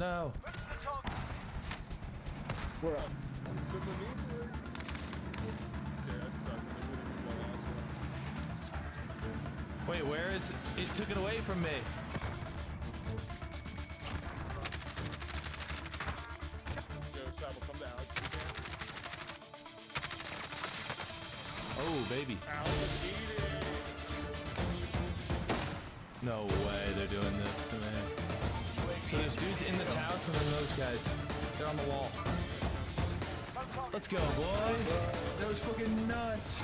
No. We're up. Good maneuver. Yeah, that sucks. I would've been the last one. Wait, where is it? Took it away from me. On the wall. Let's go, boys. That was fucking nuts.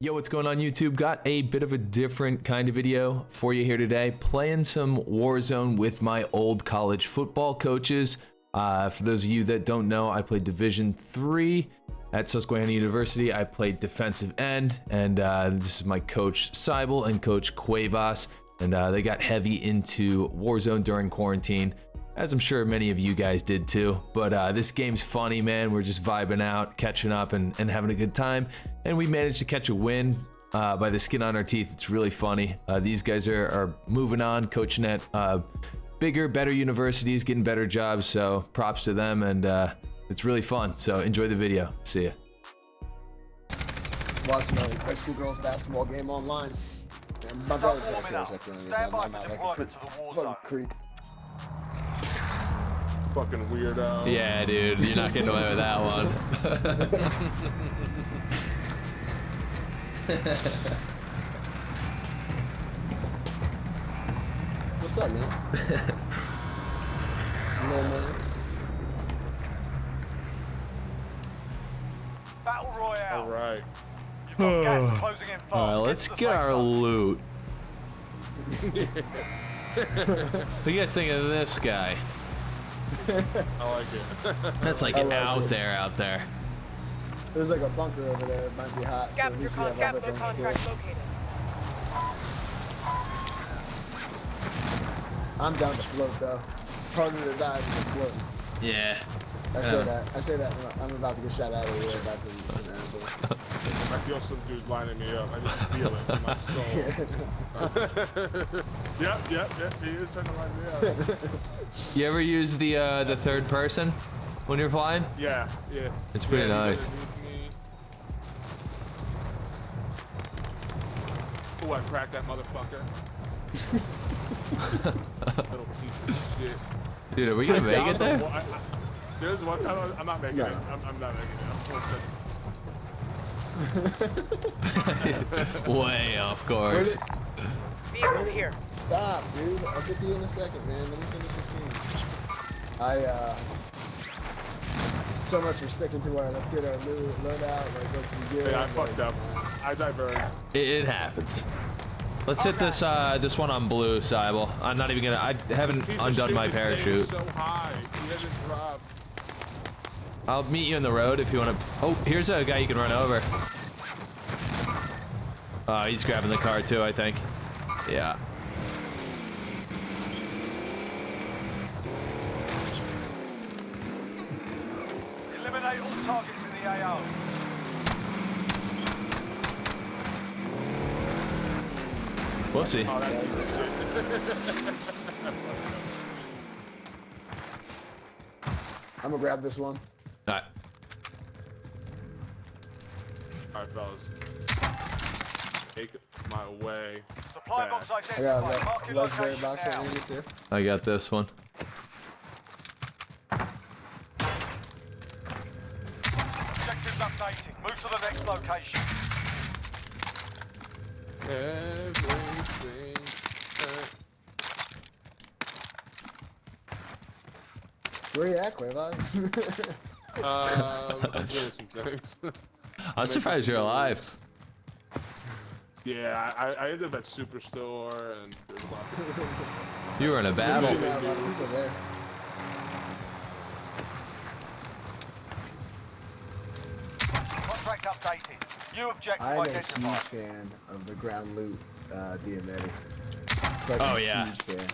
Yo, what's going on YouTube? Got a bit of a different kind of video for you here today. Playing some Warzone with my old college football coaches. Uh, for those of you that don't know, I played Division 3 at Susquehanna University. I played defensive end, and uh, this is my coach Seibel and coach Cuevas. And uh, they got heavy into Warzone during quarantine, as I'm sure many of you guys did too. But uh, this game's funny, man. We're just vibing out, catching up, and, and having a good time. And we managed to catch a win uh, by the skin on our teeth. It's really funny. Uh, these guys are, are moving on, coaching at uh, bigger, better universities, getting better jobs. So props to them, and uh, it's really fun. So enjoy the video. See ya. Watching a high school girls basketball game online. And my brother's that coach. That's the only reason I'm, by I'm for not like a creep. to the war Fucking zone. creep. Fucking weirdo. Yeah, dude, you're not getting away with that one. What's up, man? no, man. Battle Royale. All right. You've got gas closing in fast. All right, let's to get our zone. loot. what do you guys think of this guy? I like it. That's like I like out it. there, out there. There's like a bunker over there. It might be hot. So at least we have other things to contract do. located. I'm down to float though. It's harder to die than to float. Yeah. I Yeah. say uh. that. I say that. I'm about to get shot out of here by some, some asshole. I feel some dude lining me up. I just feel it in my soul. Yep, yep, yep. He is trying to line me up. You ever use the uh, the third person when you're flying? Yeah, yeah. It's pretty yeah, nice. he's. Oh, I cracked that motherfucker. Little piece of shit. Dude, are we gonna make it there? Well, I- I- There's one time I- I'm not making No. it. I'm, I'm not making it. I'm full second. Way off course. Vehicle here. Stop, dude. I'll get to you in a second, man. Let me finish this game. I, uh... So much for sticking to our let's get our loot, load out, like let's be good. Yeah, I fucked up. I diverged. It, it happens. Let's hit this uh, this one on blue, Seibel. I'm not even gonna. I haven't undone my parachute. So high. He hasn't. I'll meet you in the road if you want to. Oh, here's a guy you can run over. Uh, he's grabbing the car too, I think. Yeah. Eliminate all targets in the AO. Whoopsie. Oh, that piece of shit. I'm gonna grab this one. All right. All right, fellas. Take my way. Supply back. box I got identified. a Mark le- your legendary location box now. right here too. I got this one. Objectives updating. Move to the next location. Everything. So where you at, Cuevas? Um, I'm doing some things. I'm surprised you're alive. Yeah, I, I ended up at Superstore and there's a lot of You were in a There's battle. not a lot of people there. Contract updated. New objective I'm a huge fan of the ground loot uh, Diamatti. Like, Oh, yeah. Huge fan.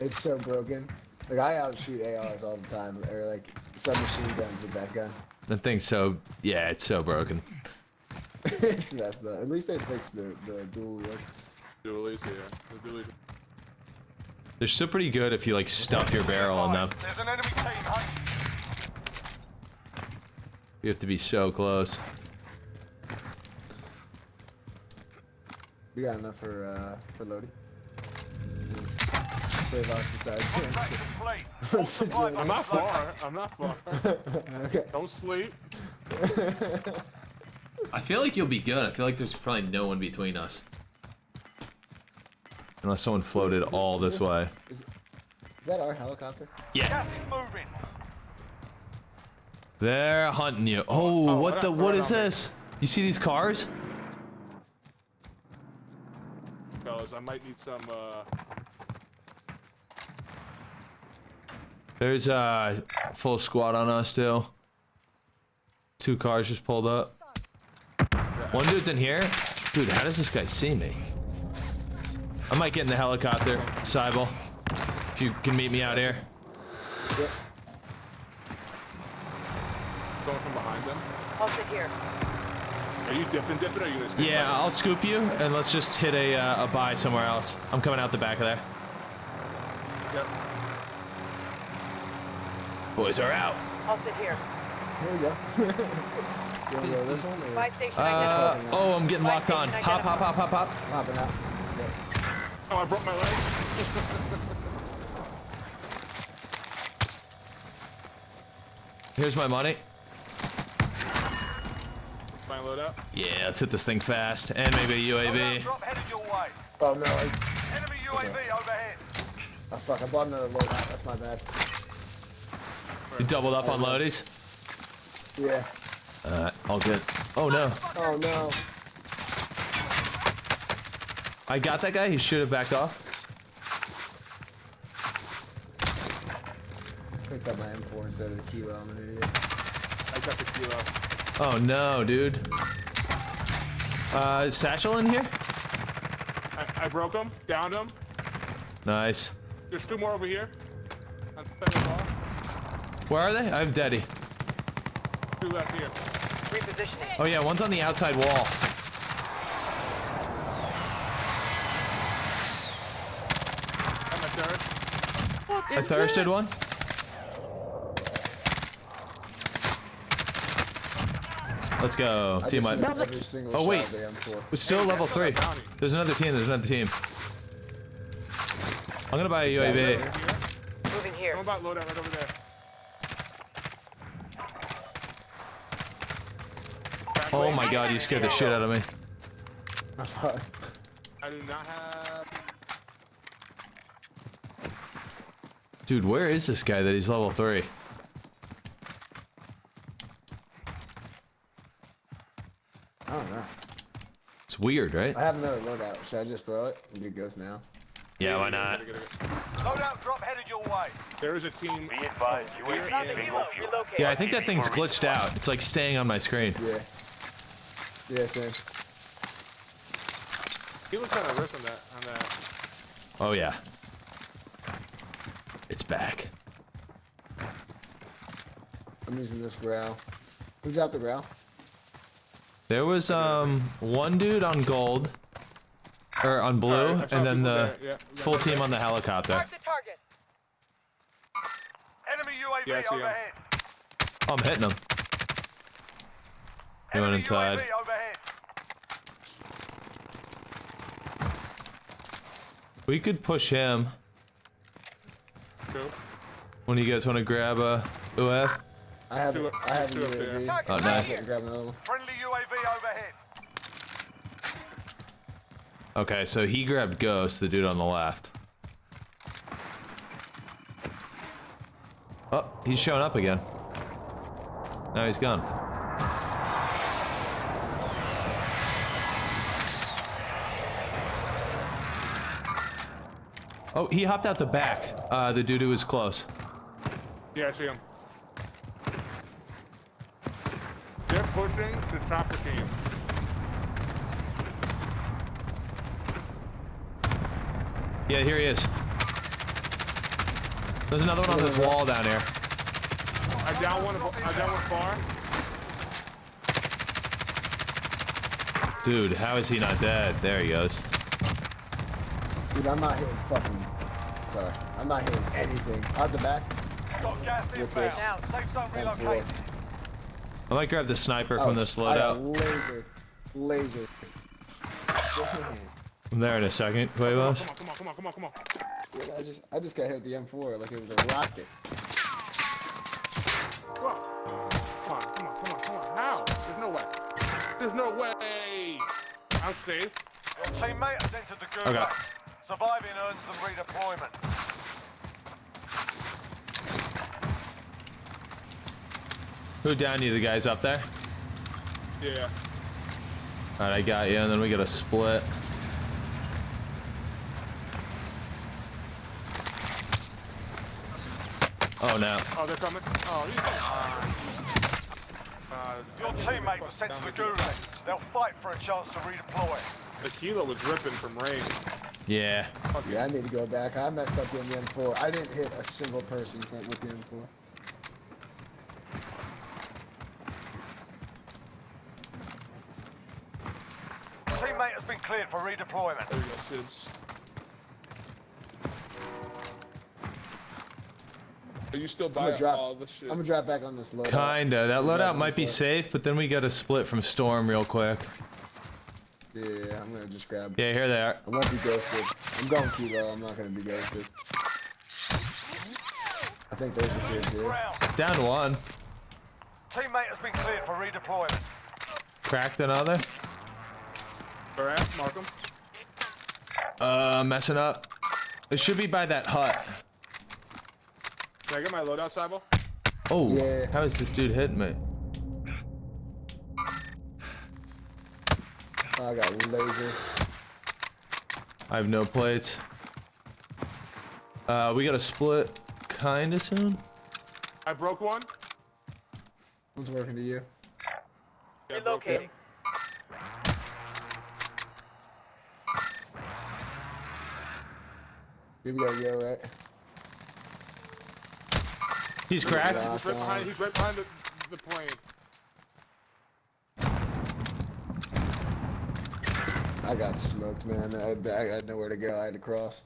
It's so broken. Like I outshoot ARs all the time, or like submachine guns with that gun. That thing's so. Yeah, it's so broken. It's messed up. At least they fixed the the dual look. dualies here. The dualies. They're still pretty good if you like stuff your barrel in them. There's an enemy team hunting. You have to be so close. We got enough for uh for Lodi. Save besides. Contract complete. All supply I'm I'm not far. I'm not far. okay. Don't sleep. I feel like you'll be good. I feel like there's probably no one between us. Unless someone floated all this way. Is, is that our helicopter? Yeah. Gas is moving. They're hunting you. Oh, Oh, what what the? What is What right me. this? You see these cars? Fellas, I might need some, uh... There's a full squad on us still. Two cars just pulled up. One dude's in here. Dude, how does this guy see me? I might get in the helicopter, Seibel. If you can meet me out here. Yep. Going from behind them. Halted here. Are you dipping, dipping, or are you gonna stay Yeah, behind? I'll scoop you, and let's just hit a, uh, a buy somewhere else. I'm coming out the back of there. Yep. Boys are out. Halted here. Here we go. you wanna go this one or Uh, oh, I'm getting locked on. Location Hop, hop, hop, hop, hop. hopping out? Yep. Oh, I broke my leg. Here's my money. Fine load up. Yeah, let's hit this thing fast. And maybe a UAV. drop headed your way. Oh no, I, Enemy UAV overhead. oh fuck, I bought another loadout. That's my bad. You doubled up on loadies? Yeah. Alright, all good. Oh no. Oh no. I got that guy. He should have backed off. Picked up my M4 instead of the kilo. I'm an idiot. I got the kilo. Oh no, dude. Uh, Satchel in here? I, I broke him, downed him. Nice. There's two more over here. On the second. Where are they? I have Daddy. Two left here. Repositioning. Oh yeah, one's on the outside wall. I'm a third. I thirsted one. Let's go. I Team just up. used every single Oh, wait. of the M4. We're still level three. There's another team. There's another team. I'm gonna buy a UAV. Moving here. I'm about loadout right over there. Oh my god, you scared the shit out of me. I thought- I do not have. Dude, where is this guy that he's level three? I don't know. It's weird, right? I have another loadout. Should I just throw it and get ghost now? Yeah, why not? Get it, get it. Loadout drop headed your way. There is a team. Be advised, UAV Nothing is new. Relocate. Yeah, I think that thing's glitched out. It's like staying on my screen. Yeah. Yeah, same. He was kind of risk on that. On that. Oh yeah. It's back. I'm using this Grau. Who's out the Grau? There was um one dude on gold, or on blue, Alright, I saw and then the yeah, yeah. full team on the helicopter. Mark the target. Enemy UAV Yeah, overhead. Oh, I'm hitting him. He went Enemy inside. UAV overhead. We could push him. Two. When you guys want to grab a UF? I have Two- I have two up there. UAV. Target Oh, nice. Grab another one. Friendly UAV overhead. Okay, so he grabbed Ghost, the dude on the left. Oh, he's showing up again. Now he's gone. Oh, he hopped out the back. Uh, the dude who was close. Yeah, I see him. They're pushing the chopper team. Yeah, here he is. There's another one on this wall down here. I down one. I down one far. Dude, how is he not dead? There he goes. Dude, I'm not hitting fucking Sorry, I'm not hitting anything. Out the back. Got gas With inbound. this Safe zone M4. relocated. I might grab the sniper Oh, from this I got loadout. laser. Laser. Damn. I'm there in a second, Cuevas. Come on, come on, come on, come on, come on. Dude, I just I just got hit with the M4 like it was a rocket. Come on. Come on, come on, come on, come on. How? There's no way. There's no way. I'm safe. Your teammate has entered the gulag. Okay. Surviving earns them redeployment. Who down you? The guys up there? Yeah. Alright, I got you, and then we got a split. Oh no. Oh, they're coming. Oh, he's fine. Uh, Your teammate was sent to the gulag. They'll fight for a chance to redeploy. the kilo was ripping from range. Yeah. Yeah, I need to go back. I messed up in the M4. I didn't hit a single person with the M4. Teammate has been cleared for redeployment. There you go, Sids. Are you still I'm buying gonna drop. all the shit? I'm gonna drop back on this loadout. Kinda. That I'm loadout might be loadout. safe, but then we got a split from Storm real quick. Yeah, I'm gonna just grab. Yeah, here they are. I won't be ghosted. I'm going kilo. I'm not gonna be ghosted. I think there's a series here. Ground. Down one. Teammate has been cleared for redeployment. Cracked another. Where mark Mark 'em. Uh, messing up. It should be by that hut. Can I get my loadout, Cybo? Oh, Yeah. how is this dude hitting me? I got laser. I have no plates. Uh, we got a split kinda soon. I broke one. Who's working to you? Yeah, I broke Relocating. Here we go, yo, right? He's cracked. He's right behind. He's right behind the, the plane. I got smoked, man. I, I had nowhere to go. I had to cross.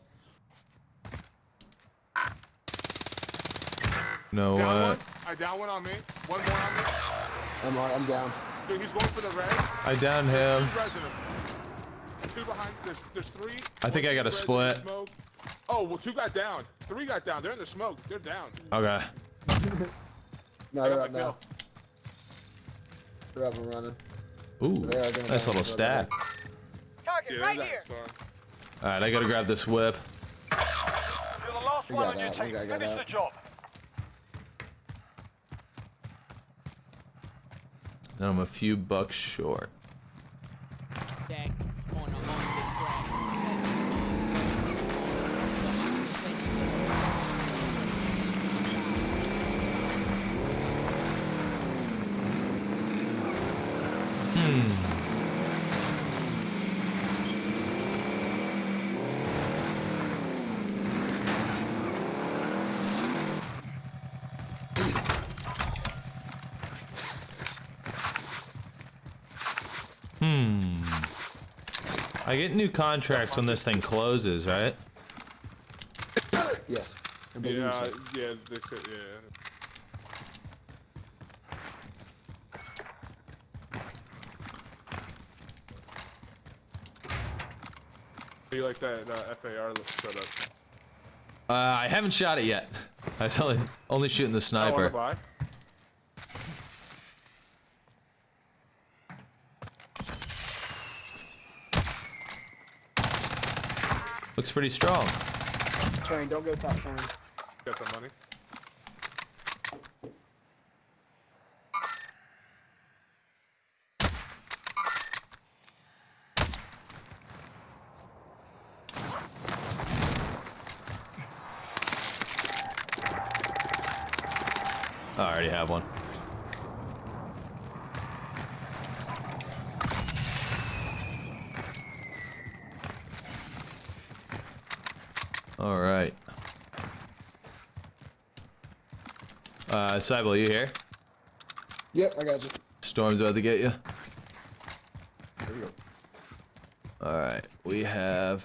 No, Down uh, one. I down one on me. One more on me. I'm on, I'm down. Dude, he's going for the res. I downed him. He's resing him. Two behind. There's, there's three. I think I got a split. smoke. Oh, well, two got down. Three got down. They're in the smoke. They're down. Okay. No, I they're up now. They're up and running. Ooh, They are doing nice little They're stat. Target right here. All right, I gotta grab this whip. You're the last one on your team. got Finish that. the job. And I'm a few bucks short. Jack on the on the track. Hmm. I get new contracts when this thing closes, right? Yes. I believe Yeah, so. yeah, they said, yeah. How you like that uh, FAR setup? Uh, I haven't shot it yet. I was only only shooting the I wanna sniper. Looks pretty strong. Train, don't go top train. Got some money. I already have one. All right. Uh, Cybo, you here? Yep, I got you. Storm's about to get you. There we go. All right, we have.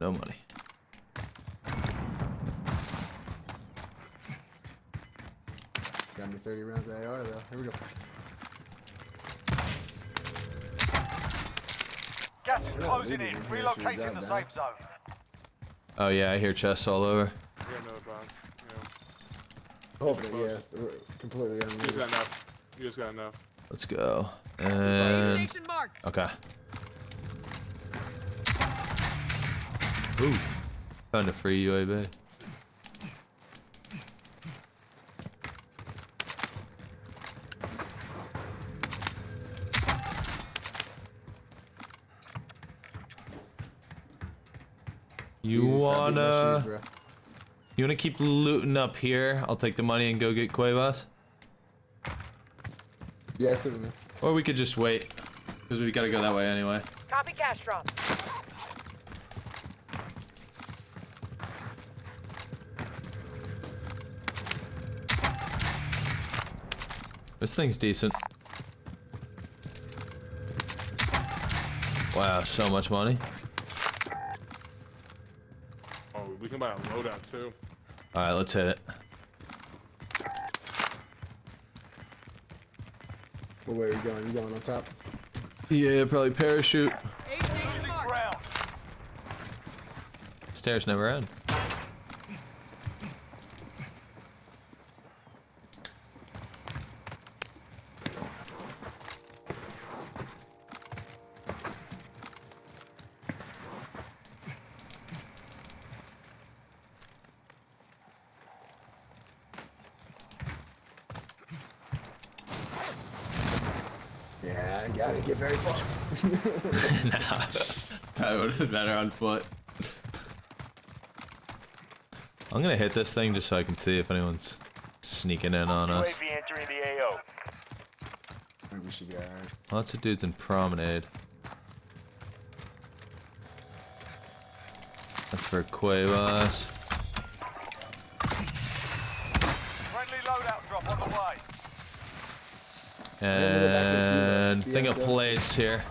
No money. Got me 30 rounds of AR though. Here we go. Gas is closing in. in here, should we Relocating the safe zone. Oh yeah, I hear chests all over. Yeah, no problem. Yeah. Hopefully, yeah. We're completely You just unmuted. got enough. You just got enough. Let's go. And Station marked. okay. Ooh, found a free UAV. You Dude, stop beating my wanna shoes, bro. you wanna keep looting up here? I'll take the money and go get Cuevas. Yeah, stick. Or we could just wait. Because we gotta go that way anyway. Copy cash drop. This thing's decent. Wow, so much money. Oh, we can buy a loadout too. Alright, let's hit it. Well, where are you going? You going on top? Yeah, probably parachute. Aid station Losing marked. ground. Stairs never end. Yeah, I gotta get very far. I would have been better on foot. I'm gonna hit this thing just so I can see if anyone's sneaking in on us. UAV entering the AO. Maybe we should go. Alright. Lots of dudes in promenade. That's for Cuevas. Friendly loadout drop on the way. then we'll go back to And dealer. thing of plates here.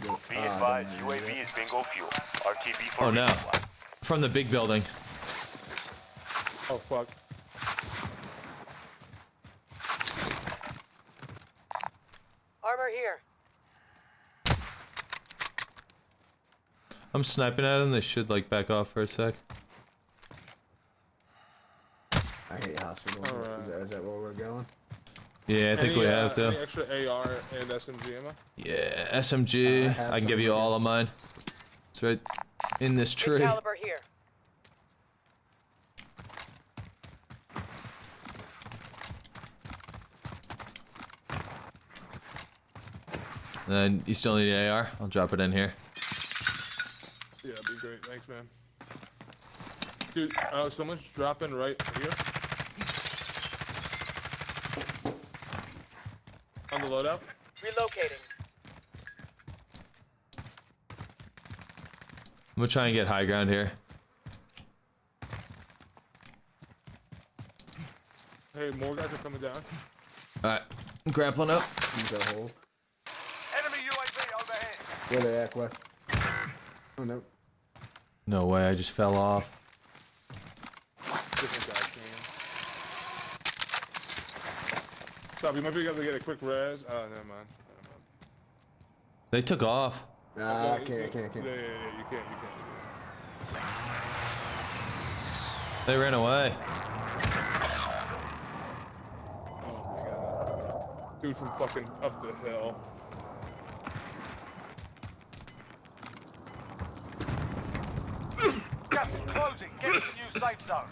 Go- Be ah, advised, UAV is bingo fuel. RTB for Oh no. resupply. From the big building. Oh fuck. Armor here. I'm sniping at them. They should like back off for a sec. I hate hospitals. Alright. Is, that, is that where we're going? Yeah, I think Any, we uh, have to. Any extra AR and SMG ammo? Yeah, Uh, I SMG. I can give you again. all of mine. It's right in this Big tree. caliber here. Then you still need an AR. I'll drop it in here. Yeah, that'd be great. Thanks, man. Dude, uh, someone's dropping right here. The loadout. Relocating. I'm gonna try and get high ground here. Hey, more guys are coming down. Alright, grappling up. Use that hole. Enemy UAV overhead. Where they at, Quay? Oh no. No way, I just fell off. Different guys came. Stop, you might be able to get a quick res. Oh, never mind. Never mind. They took off. Nah, I No, can't, I can't, I can't. Yeah, yeah, yeah, you can't, you can't. They ran away. Oh my god. Dude from fucking up the hill. Gas is closing. Get to the new safe zone.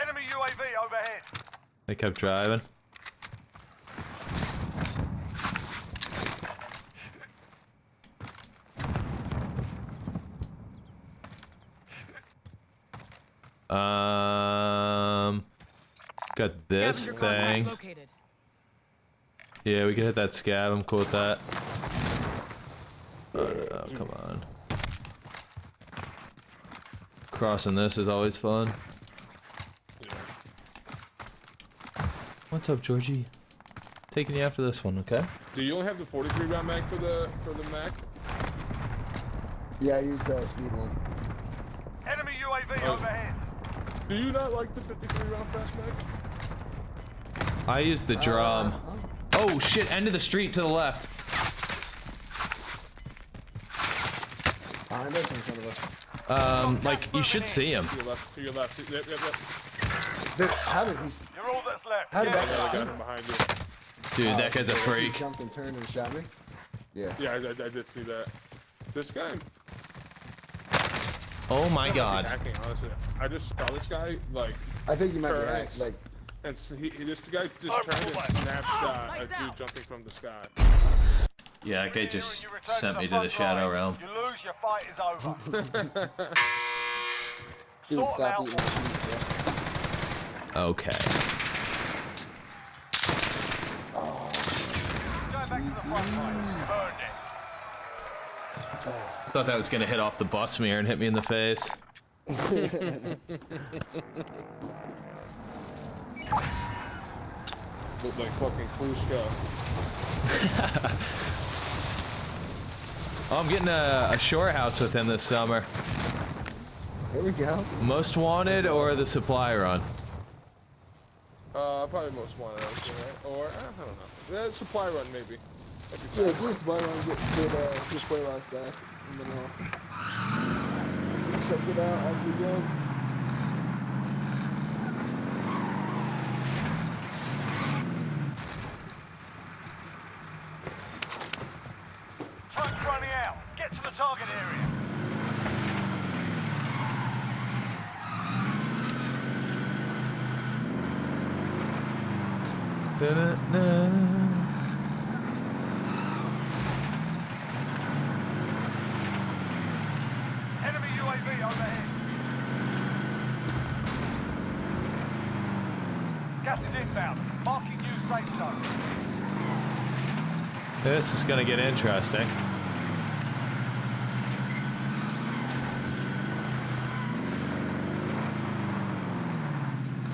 Enemy UAV overhead. They kept driving. Got this thing. Yeah, we can hit that scab. I'm cool with that. Oh, come on. Crossing this is always fun. What's up, Georgie? Taking you after this one, okay? Do you only have the 43 round mag for the for the Mac? Yeah, I used the speed one. Enemy UAV Oh. overhead. Do you not like the 53 round fast mag? I used the drum. Oh shit! End of the street to the left. Behind us, in front of us. Um, like you should see him. To your left, to your left. Yep, yep, yep. Dude, how did he? s- You're all that's left. How did Get that Yeah, I it. guy got see? behind you. Dude, that Oh, guy's a He freak. jumped and turned and shot me. Yeah. Yeah, I, I, I did see that. This guy. Oh my might be god. Hacking, honestly. I just saw this guy like, I think you might be Correct. hacked. Like, and so he, he- this guy just Oh, turned and boy. snapshot uh, a dude out. jumping from the sky. Yeah, that guy just sent me to front the shadow line. realm. You lose, your fight is over. Sort stop out. eating my. Okay. Going back to the front line. You've earned it. Thought that was gonna hit off the bus mirror and hit me in the face. Looked like fucking Klushka. Oh, I'm getting a, a shore house with him this summer. Here we go. Most wanted or the supply run? Uh, probably most wanted, I would say, right? Or, uh, I don't know. Yeah, supply run, maybe. Yeah, fine. just buy one, get get uh, just play last back, and then uh, check it out as we go. Time's running out. Get to the target area. Da-da-da. Enemy UAV overhead. Gas is inbound. Marking new safe zone. This is gonna get interesting.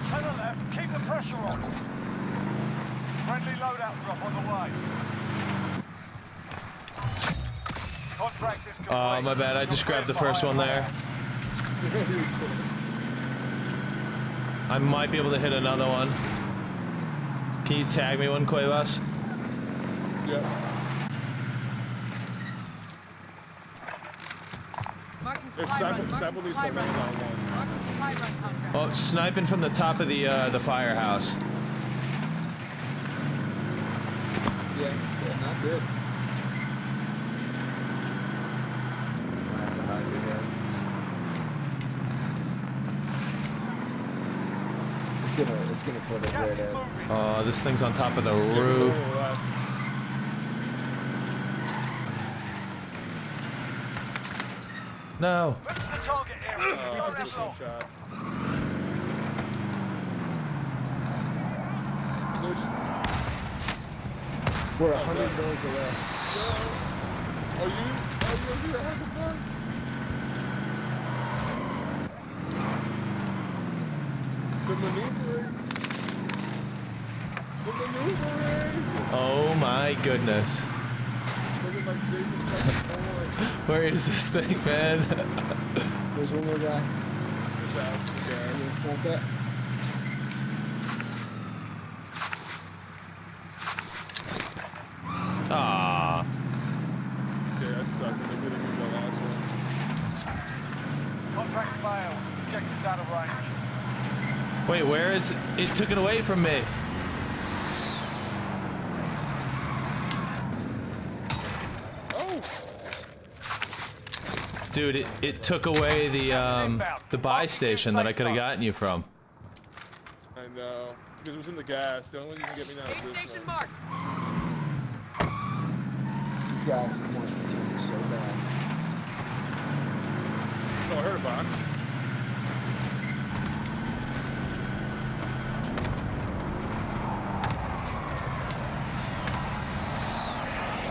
To the left. Keep the pressure on. Friendly loadout drop on the way. Contract is complete. Oh, my bad. I just grabbed the first one there. I might be able to hit another one. Can you tag me one, Cuevas? Yeah. Marking If supply Sable, run. Sable Marking needs supply to run. land on one. Marking supply run contract. Oh, sniping from the top of the uh, the firehouse. Yeah, yeah, not good. I have to hide you guys. It's gonna, it's gonna put it Gas right is at. Oh, this thing's on top of the Yeah, roof. go left. No. Move to the target area. Uh, Go good left. shot. There's, We're a hundred doors away. are you, are you over here having fun? The maneuvering. The maneuvering. Oh my goodness. Looking like Jason fucking Bourne. Where is this thing, man? There's one more guy. It's out. And Okay. it's not that. Ah. Okay, that sucks. I think we didn't get the last one. Contract failed. Objectives out of range. Wait, where is it? Took it away from me. Oh! Dude, it, it took away the um the buy station that I could have gotten you from. I know. Because it was in the gas. The only way you can get me now is this station marked. These guys want to kill me so bad. Oh, I heard a box.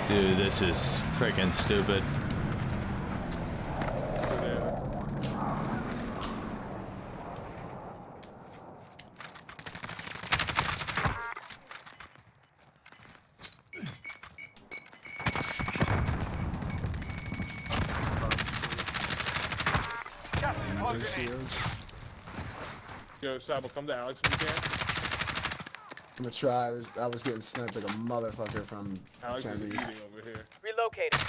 Dude, this is freaking stupid. Bananas. Those Closing in. shields. Yo, Sabo, come to Alex if you can. I'm gonna try. There's, I was getting sniped like a motherfucker from Alex is eating over here. Relocated.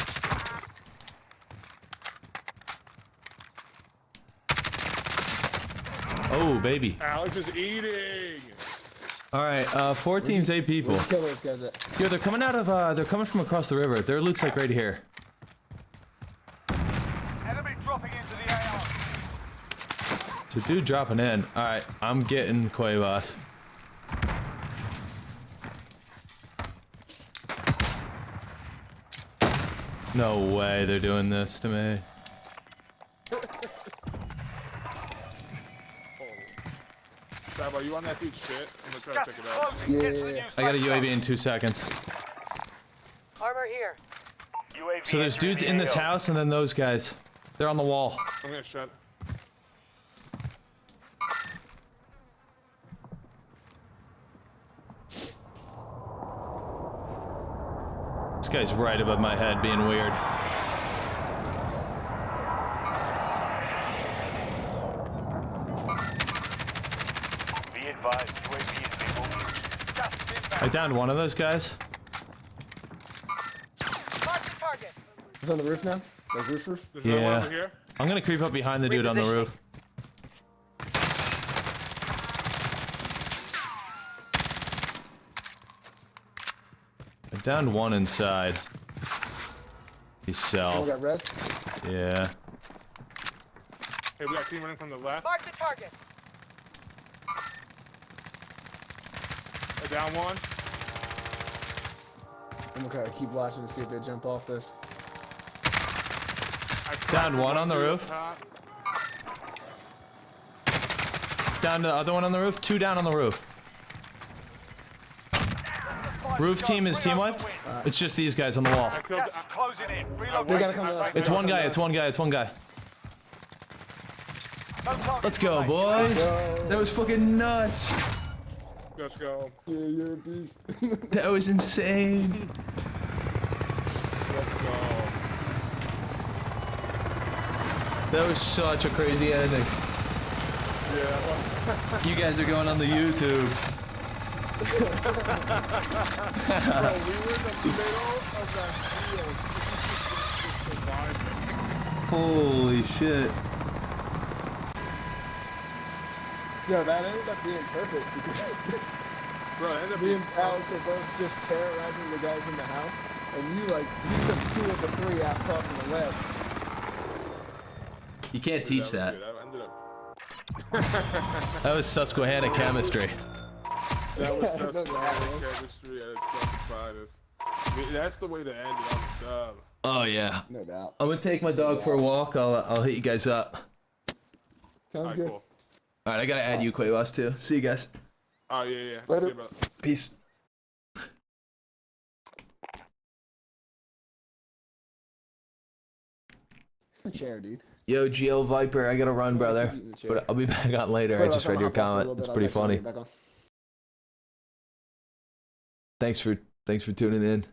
Oh, baby. Alex is eating. All right, uh, four teams, eight people. Where'd you kill those guys at? Yo, they're coming out of, uh, they're coming from across the river. Their loot's like right here. Enemy dropping into the AR. So dude dropping in. All right, I'm getting Cuevas. No way they're doing this to me. Sabo, you on that dude's shit? I'm gonna try Gas to is pick it up. Yeah, Get to yeah, the yeah. new I got a UAV in two seconds. Armor here. UAV So there's dudes in this house and then those guys. They're on the wall. I'm gonna shut. Guy's right above my head being weird. Be advised, UAV is being moved. Gas is inbound. I downed one of those guys. Mark the target. It's on the roof now. Like roof roof. There's no one Yeah. over here. I'm gonna creep up behind the dude on the roof. I downed one inside. He's self. got rest. Yeah. Hey, we got team running from the left. Mark the target. Uh, Down one. I'm gonna keep watching to see if they jump off this. Down one on the roof. top. Down the other one on the roof. Two down on the roof. Roof team is team wiped. It's just these guys on the wall. I killed. Gas is closing in. Relocating They gotta come to It's one guy. It's one guy. It's one guy. Let's go, remain. boys. Go. That was fucking nuts. Let's go. Yeah, you're a beast. That was insane. Let's go. That was such a crazy ending. Yeah. You guys are going on the YouTube. Bro, we were in the middle of that field. Holy shit. yeah, that ended up being perfect because Bro, it ended up me being and Alex were both just terrorizing the guys in the house, and you like you took two of the three out crossing the web. You can't teach that. good. I ended up. That was Susquehanna chemistry. That was Yeah, just no strong doubt. chemistry at its finest. I mean, That's the way to end it. I'm done. Oh yeah. No doubt. I'm gonna take my dog for a walk. I'll I'll hit you guys up. Sounds Alright, good. cool. All right, I gotta add you, Cuevas, too. See you guys. Oh yeah, yeah. Later. See you. Peace. Chair, dude. Yo, Geo Viper, I gotta run, brother. Eat in the chair. But I'll be back on later. I Wait, just I'll read your hop off for a comment. It's pretty text you when funny. Thanks for thanks for tuning in.